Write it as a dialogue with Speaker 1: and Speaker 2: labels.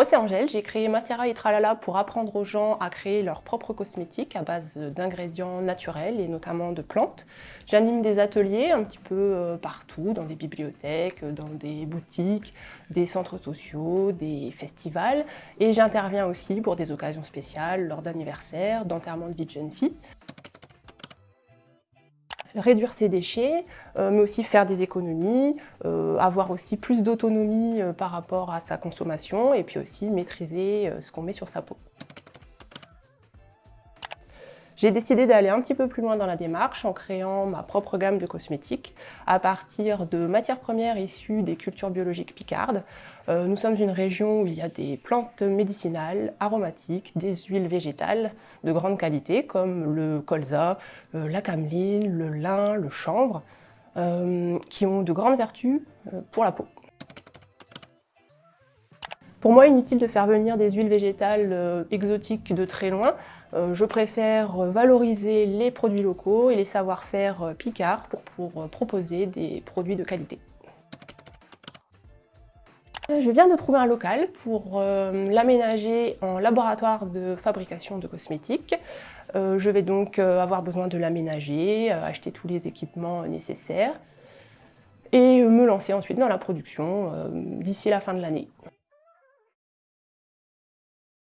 Speaker 1: Moi c'est Angèle, j'ai créé Macera et Tralala pour apprendre aux gens à créer leurs propres cosmétiques à base d'ingrédients naturels et notamment de plantes. J'anime des ateliers un petit peu euh, partout, dans des bibliothèques, dans des boutiques, des centres sociaux, des festivals. Et j'interviens aussi pour des occasions spéciales, lors d'anniversaires, d'enterrement de vie de jeune fille réduire ses déchets, euh, mais aussi faire des économies, euh, avoir aussi plus d'autonomie euh, par rapport à sa consommation et puis aussi maîtriser ce qu'on met sur sa peau. J'ai décidé d'aller un petit peu plus loin dans la démarche en créant ma propre gamme de cosmétiques à partir de matières premières issues des cultures biologiques picardes. Euh, nous sommes une région où il y a des plantes médicinales, aromatiques, des huiles végétales de grande qualité comme le colza, euh, la cameline, le lin, le chanvre, euh, qui ont de grandes vertus pour la peau. Pour moi, inutile de faire venir des huiles végétales exotiques de très loin. Euh, je préfère valoriser les produits locaux et les savoir-faire euh, picards pour, euh, proposer des produits de qualité. Je viens de trouver un local pour l'aménager en laboratoire de fabrication de cosmétiques. je vais donc avoir besoin de l'aménager, acheter tous les équipements nécessaires et me lancer ensuite dans la production d'ici la fin de l'année.